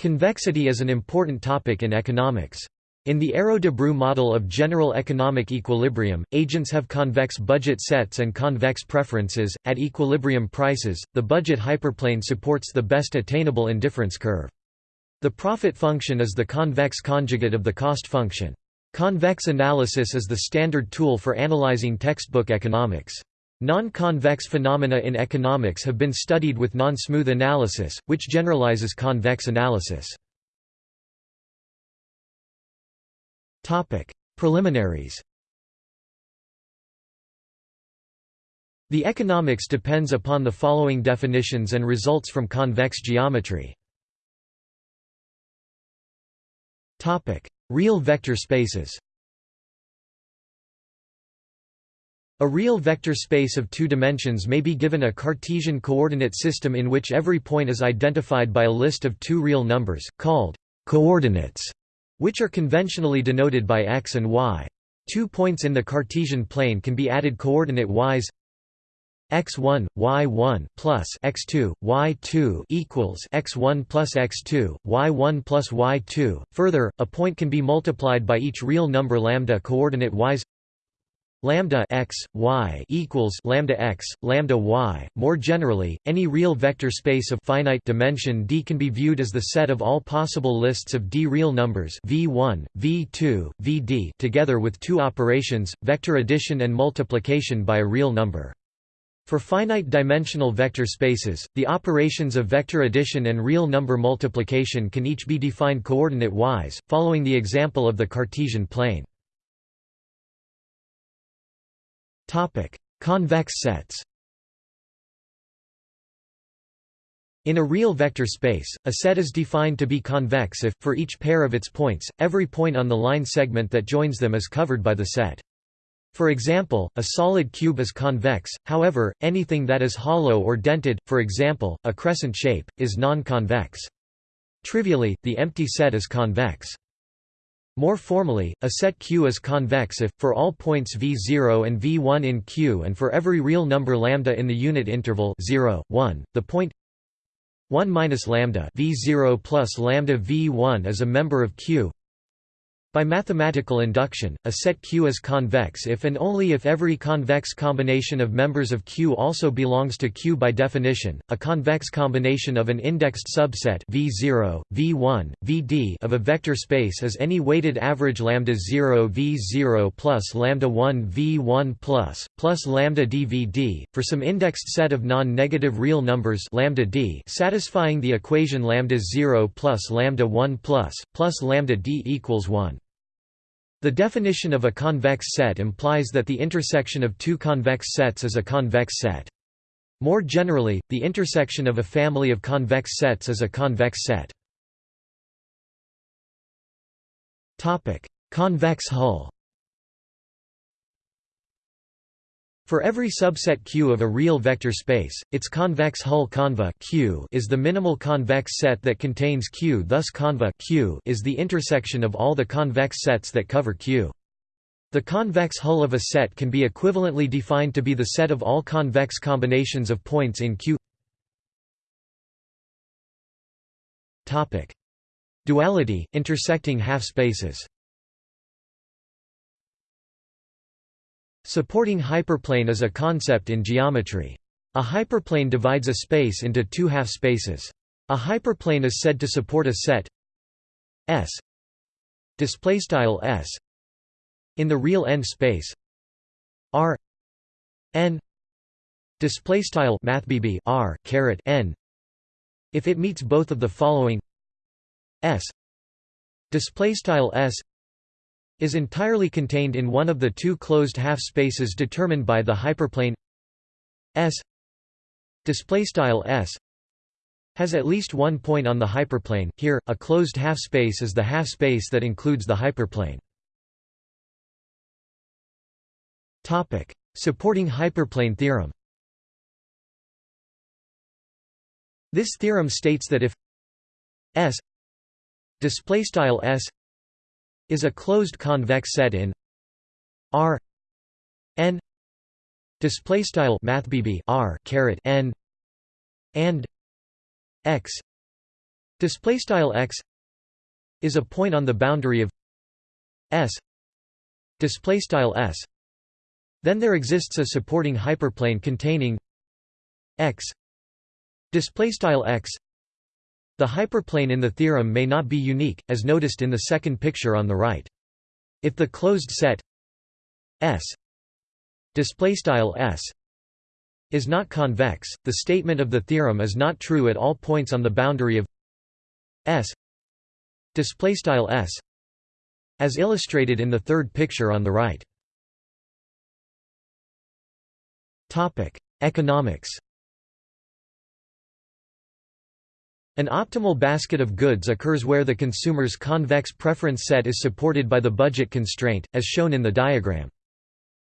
Convexity is an important topic in economics. In the Arrow-Debreu model of general economic equilibrium, agents have convex budget sets and convex preferences. At equilibrium prices, the budget hyperplane supports the best attainable indifference curve. The profit function is the convex conjugate of the cost function. Convex analysis is the standard tool for analyzing textbook economics. Non-convex phenomena in economics have been studied with non-smooth analysis, which generalizes convex analysis. Preliminaries The economics depends upon the following definitions and results from convex geometry. Real vector spaces A real vector space of two dimensions may be given a Cartesian coordinate system in which every point is identified by a list of two real numbers, called coordinates, which are conventionally denoted by x and y. Two points in the Cartesian plane can be added coordinate-wise. X1 y1 plus x2 y2 equals x1 plus x2 y1 plus y2 further a point can be multiplied by each real number lambda coordinate y's lambda x y equals lambda x lambda y more generally any real vector space of finite dimension d can be viewed as the set of all possible lists of d real numbers v1 v2 vd together with two operations vector addition and multiplication by a real number for finite dimensional vector spaces, the operations of vector addition and real number multiplication can each be defined coordinate-wise, following the example of the Cartesian plane. Convex sets In a real vector space, a set is defined to be convex if, for each pair of its points, every point on the line segment that joins them is covered by the set. For example, a solid cube is convex, however, anything that is hollow or dented, for example, a crescent shape, is non-convex. Trivially, the empty set is convex. More formally, a set Q is convex if, for all points v0 and v1 in Q and for every real number lambda in the unit interval 0, 1, the point 1 minus lambda v0 plus lambda v1 is a member of Q by mathematical induction, a set Q is convex if and only if every convex combination of members of Q also belongs to Q by definition. A convex combination of an indexed subset V0, V1, Vd of a vector space is any weighted average lambda 0 V0 plus lambda 1 V1 plus plus lambda dVd for some indexed set of non-negative real numbers lambda d satisfying the equation lambda 0 plus lambda 1 plus plus lambda d equals 1. The definition of a convex set implies that the intersection of two convex sets is a convex set. More generally, the intersection of a family of convex sets is a convex set. Convex hull For every subset Q of a real vector space, its convex hull conva Q is the minimal convex set that contains Q thus conva Q is the intersection of all the convex sets that cover Q. The convex hull of a set can be equivalently defined to be the set of all convex combinations of points in Q. Duality, intersecting half Supporting hyperplane is a concept in geometry. A hyperplane divides a space into two half-spaces. A hyperplane is said to support a set S S in the real n space R n R caret n if it meets both of the following S S is entirely contained in one of the two closed half-spaces determined by the hyperplane S displaystyle S has at least one point on the hyperplane. Here, a closed half-space is the half-space that includes the hyperplane. Topic: Supporting hyperplane theorem. This theorem states that if S displaystyle S is a closed convex set in R n display style mathbb R caret n and x display style x is a point on the boundary of S display style S. Then there exists a supporting hyperplane containing x display style x the hyperplane in the theorem may not be unique as noticed in the second picture on the right if the closed set S S is not convex the statement of the theorem is not true at all points on the boundary of S S as illustrated in the third picture on the right. Topic: Economics An optimal basket of goods occurs where the consumer's convex preference set is supported by the budget constraint, as shown in the diagram.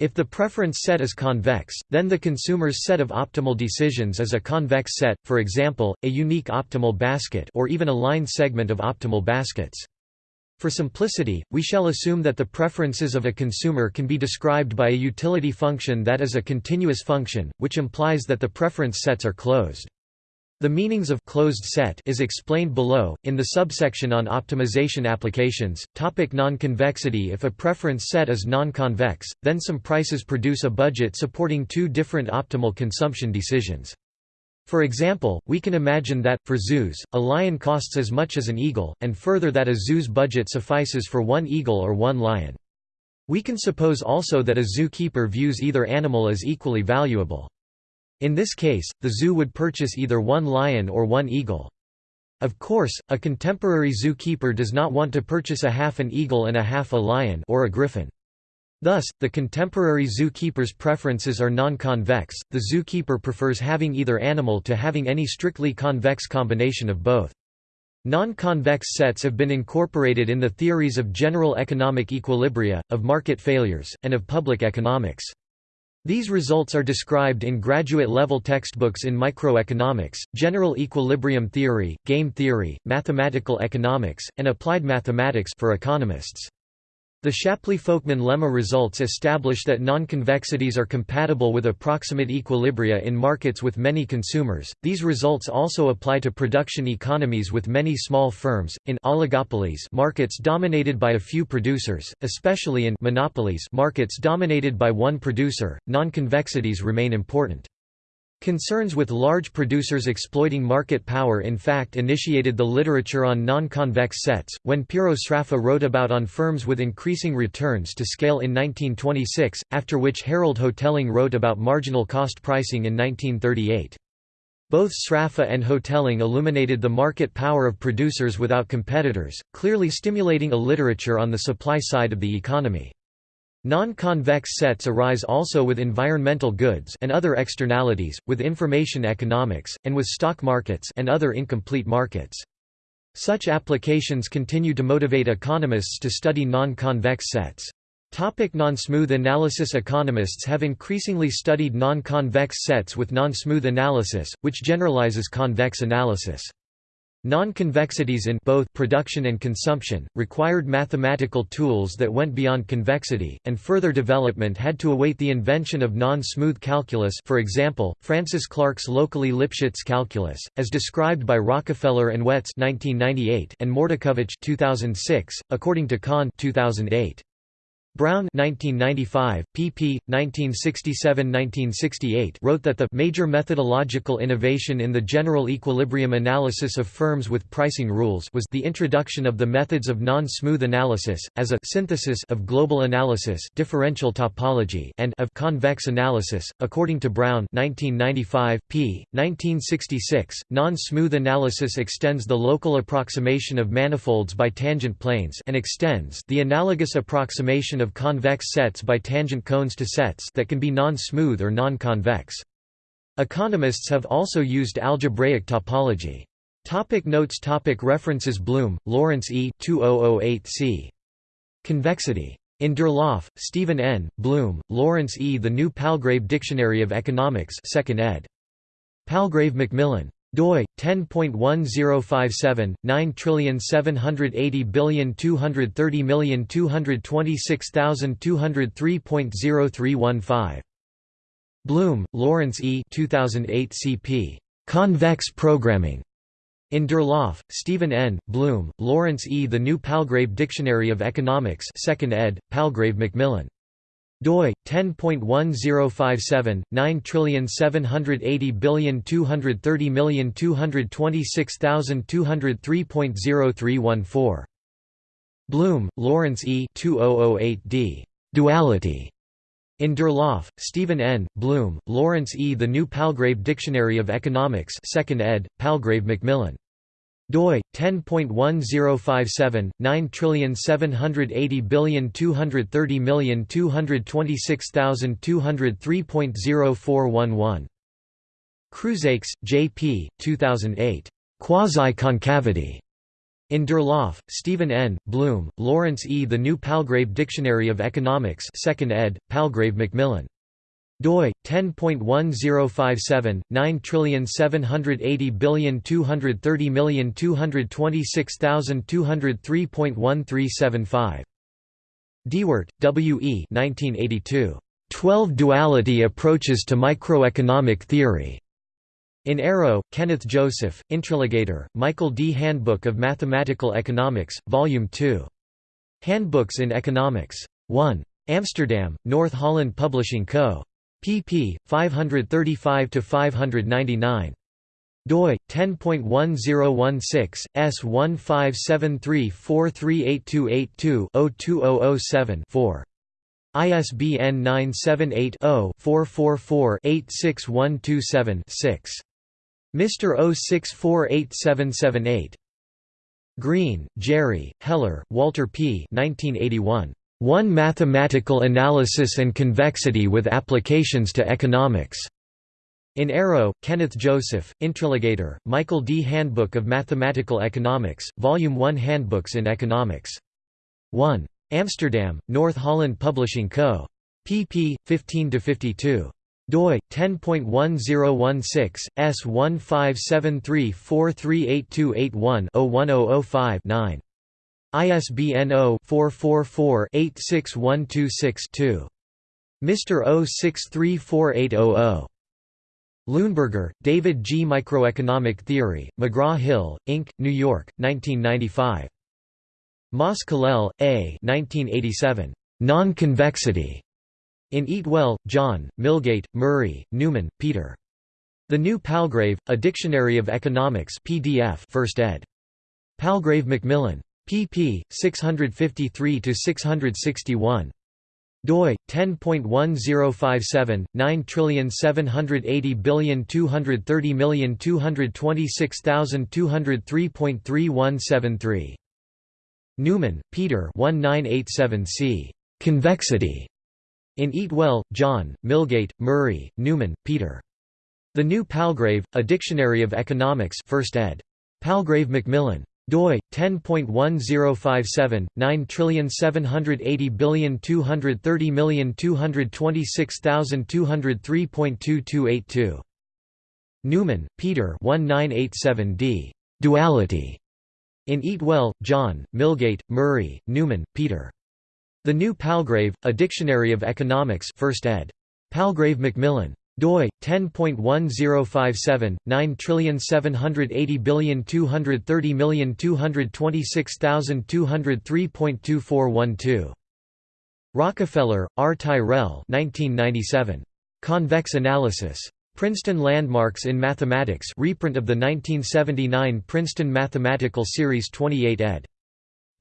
If the preference set is convex, then the consumer's set of optimal decisions is a convex set, for example, a unique optimal basket or even a line segment of optimal baskets. For simplicity, we shall assume that the preferences of a consumer can be described by a utility function that is a continuous function, which implies that the preference sets are closed. The meanings of closed set is explained below, in the subsection on optimization applications. Topic non-convexity If a preference set is non-convex, then some prices produce a budget supporting two different optimal consumption decisions. For example, we can imagine that, for zoos, a lion costs as much as an eagle, and further that a zoo's budget suffices for one eagle or one lion. We can suppose also that a zookeeper views either animal as equally valuable. In this case, the zoo would purchase either one lion or one eagle. Of course, a contemporary zookeeper does not want to purchase a half an eagle and a half a lion or a griffin. Thus, the contemporary zookeeper's preferences are non-convex, the zookeeper prefers having either animal to having any strictly convex combination of both. Non-convex sets have been incorporated in the theories of general economic equilibria, of market failures, and of public economics. These results are described in graduate-level textbooks in microeconomics, general equilibrium theory, game theory, mathematical economics, and applied mathematics for economists. The Shapley-Folkman lemma results establish that nonconvexities are compatible with approximate equilibria in markets with many consumers. These results also apply to production economies with many small firms, in oligopolies markets dominated by a few producers, especially in monopolies markets dominated by one producer. Nonconvexities remain important. Concerns with large producers exploiting market power in fact initiated the literature on non-convex sets, when Piero Sraffa wrote about on firms with increasing returns to scale in 1926, after which Harold Hotelling wrote about marginal cost pricing in 1938. Both Sraffa and Hotelling illuminated the market power of producers without competitors, clearly stimulating a literature on the supply side of the economy. Non-convex sets arise also with environmental goods and other externalities, with information economics, and with stock markets and other incomplete markets. Such applications continue to motivate economists to study non-convex sets. Topic non-smooth analysis Economists have increasingly studied non-convex sets with non-smooth analysis, which generalizes convex analysis. Non-convexities in both production and consumption, required mathematical tools that went beyond convexity, and further development had to await the invention of non-smooth calculus for example, Francis Clarke's locally Lipschitz calculus, as described by Rockafellar and Wets 1998 and Mordukhovich 2006, according to Khan 2008. Brown 1995, pp. 1967–1968 wrote that the major methodological innovation in the general equilibrium analysis of firms with pricing rules was the introduction of the methods of non-smooth analysis, as a synthesis of global analysis differential topology and of convex analysis. According to Brown 1995, p. 1966, non-smooth analysis extends the local approximation of manifolds by tangent planes and extends the analogous approximation of convex sets by tangent cones to sets that can be non-smooth or non-convex. Economists have also used algebraic topology. Topic notes topic References Blume, Lawrence E. 2008 c. Convexity. In Durlauf, Steven N., Blume, Lawrence E. The New Palgrave Dictionary of Economics 2nd ed. Palgrave Macmillan doi 10.1057 9780230226203.0315 Blume, Lawrence E. 2008 CP. Convex Programming. In Durlauf, Steven N., Blume, Lawrence E. The New Palgrave Dictionary of Economics 2nd ed., Palgrave Macmillan doi 10.1057 9780230226203.03114 Blume, Lawrence E. 2008d. Duality. In Durlauf, Steven N., Blume, Lawrence E. The New Palgrave Dictionary of Economics 2nd ed., Palgrave Macmillan doi 10.1057 9780230226203.0411 Crouzeix, J. P. 2008. Quasi-concavity. In Durlauf, Steven N., Blume, Lawrence E. The New Palgrave Dictionary of Economics 2nd ed., Palgrave Macmillan doi 10.1057 9780230226203.1375 Diewert, W. E. 1982. 12 Duality Approaches to Microeconomic Theory. In Arrow, Kenneth Joseph, Intriligator, Michael D. Handbook of Mathematical Economics, Volume 2. Handbooks in Economics. 1. Amsterdam, North Holland Publishing Co pp. 535–599 doi 10.1016 S1573438282-02007-4 ISBN 978-0-444-86127-6. Mr. 06487778. Green, Jerry, Heller, Walter P. 1981. One Mathematical Analysis and Convexity with Applications to Economics. In Arrow, Kenneth Joseph, Intriligator, Michael D. Handbook of Mathematical Economics, Volume 1 Handbooks in Economics. 1. Amsterdam, North Holland Publishing Co. pp. 15–52 doi 10.1016 S1573438281-01005-9 ISBN 0-444-86126-2. Mr. 0634800. Luenberger, David G. Microeconomic Theory, McGraw-Hill, Inc., New York, 1995. Mas-Colell, A. 1987. Non-convexity. In Eatwell, John, Milgate, Murray, Newman, Peter. The New Palgrave, A Dictionary of Economics PDF 1st ed. Palgrave Macmillan pp. 653–661 doi 10.1057 9780230226203.3173 Newman, Peter 1987c. Convexity. In Eatwell, John, Milgate, Murray, Newman, Peter. The New Palgrave, A Dictionary of Economics 1st ed. Palgrave Macmillan doi 10.1057 9780230226203.2282 Newman, Peter 1987d. Duality. In Eatwell, John, Milgate, Murray, Newman, Peter. The New Palgrave, A Dictionary of Economics 1st ed. Palgrave Macmillan doi 10.1057 9780230226203.2412 Rockafellar, R. Tyrrell 1997. Convex Analysis. Princeton Landmarks in Mathematics reprint of the 1979 Princeton Mathematical Series 28 ed.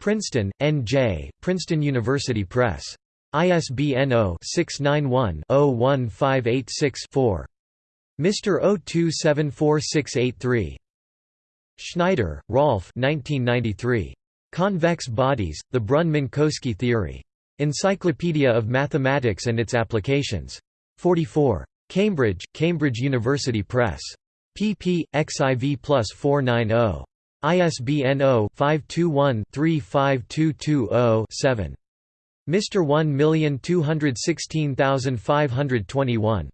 Princeton, N.J., Princeton University Press. ISBN 0-691-01586-4. Mr. 0274683. Schneider, Rolf 1993. Convex Bodies, The Brunn-Minkowski Theory. Encyclopedia of Mathematics and its Applications. 44. Cambridge, Cambridge University Press. pp. xiv plus 490. ISBN 0-521-35220-7. Mr. 1216521.